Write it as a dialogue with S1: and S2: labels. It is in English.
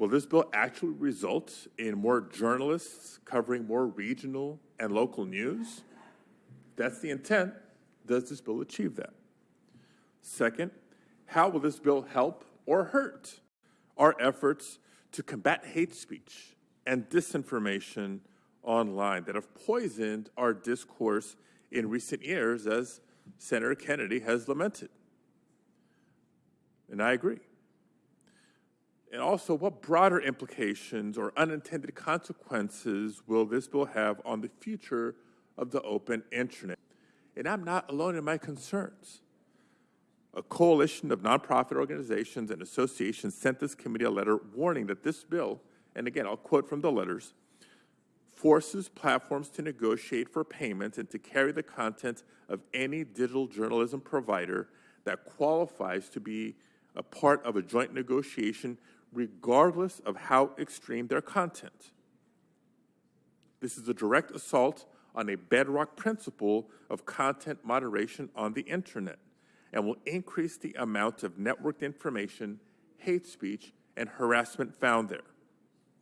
S1: Will this bill actually result in more journalists covering more regional and local news? That's the intent. Does this bill achieve that? Second, how will this bill help or hurt our efforts to combat hate speech and disinformation online that have poisoned our discourse in recent years, as Senator Kennedy has lamented? And I agree. And also, what broader implications or unintended consequences will this bill have on the future of the open internet? And I'm not alone in my concerns. A coalition of nonprofit organizations and associations sent this committee a letter warning that this bill, and again, I'll quote from the letters, forces platforms to negotiate for payments and to carry the content of any digital journalism provider that qualifies to be a part of a joint negotiation regardless of how extreme their content. This is a direct assault on a bedrock principle of content moderation on the internet and will increase the amount of networked information, hate speech, and harassment found there.